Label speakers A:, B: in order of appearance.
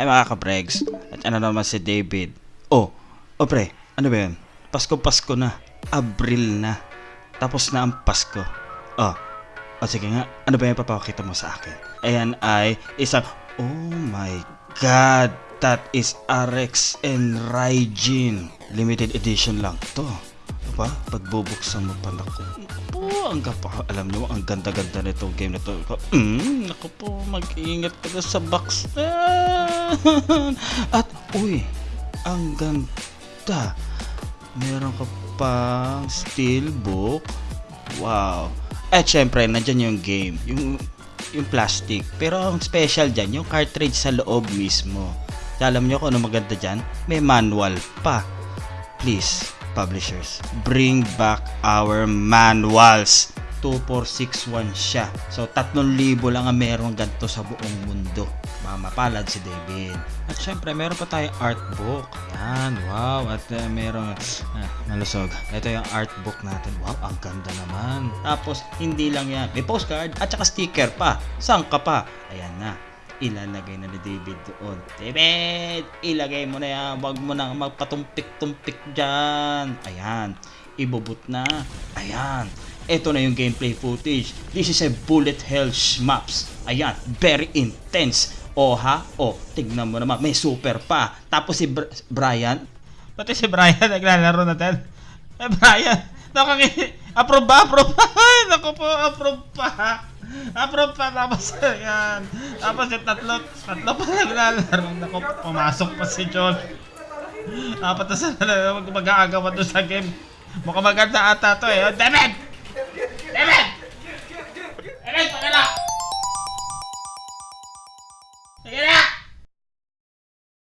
A: Ay mga kabregs, at ano naman si David. Oh, oh pre, ano ba yan? Pasko-Pasko na. Abril na. Tapos na ang Pasko. Oh, oh sige nga, ano ba yung papakita mo sa akin? Ayan ay isang, oh my God, that is RX and Raijin. Limited edition lang to. Diba? Pagbubuksan mo pa naku. Po, ang gapa. Alam nyo, ang ganda-ganda nitong game na to. Mm, naku po, mag-iingat ka na sa box. At, uy, ang ganda. Meron ka pang steelbook. Wow. At syempre, nandyan yung game. Yung, yung plastic. Pero ang special dyan, yung cartridge sa loob mismo. Alam nyo kung ano maganda dyan? May manual pa. Please, publishers, bring back our manuals. 2461 siya. So, 3,000 lang ang meron ganito sa buong mundo. Mamapalad si David. At syempre, meron pa tayong art book. Yan, wow. At uh, meron, ah, nalusog. Ito yung art book natin. Wow, ang ganda naman. Tapos, hindi lang yan. May postcard at saka sticker pa. Saan ka pa? Ayan na ilalagay na ni David doon. David, ilagay mo na yan. Huwag mo nang magpatumpik-tumpik dyan. Ayan. Ibubut na. Ayan. Ito na yung gameplay footage. This is a bullet hell maps. Ayan. Very intense. O ha? O, tignan mo naman. May super pa. Tapos si Br- Brian. Pati si Brian naglalaro natin. Eh, Brian. Nakaki... Approve ba? Approve ba? Naku po, approve pa. Approve pa. Tapos, yan. Tapos yung tatlo, tatlo pa naglalaro. Naku, pumasok pa si John. Apat na sila mag- mag-aagawan doon sa game. Mukhang maganda ata to eh. Oh, David!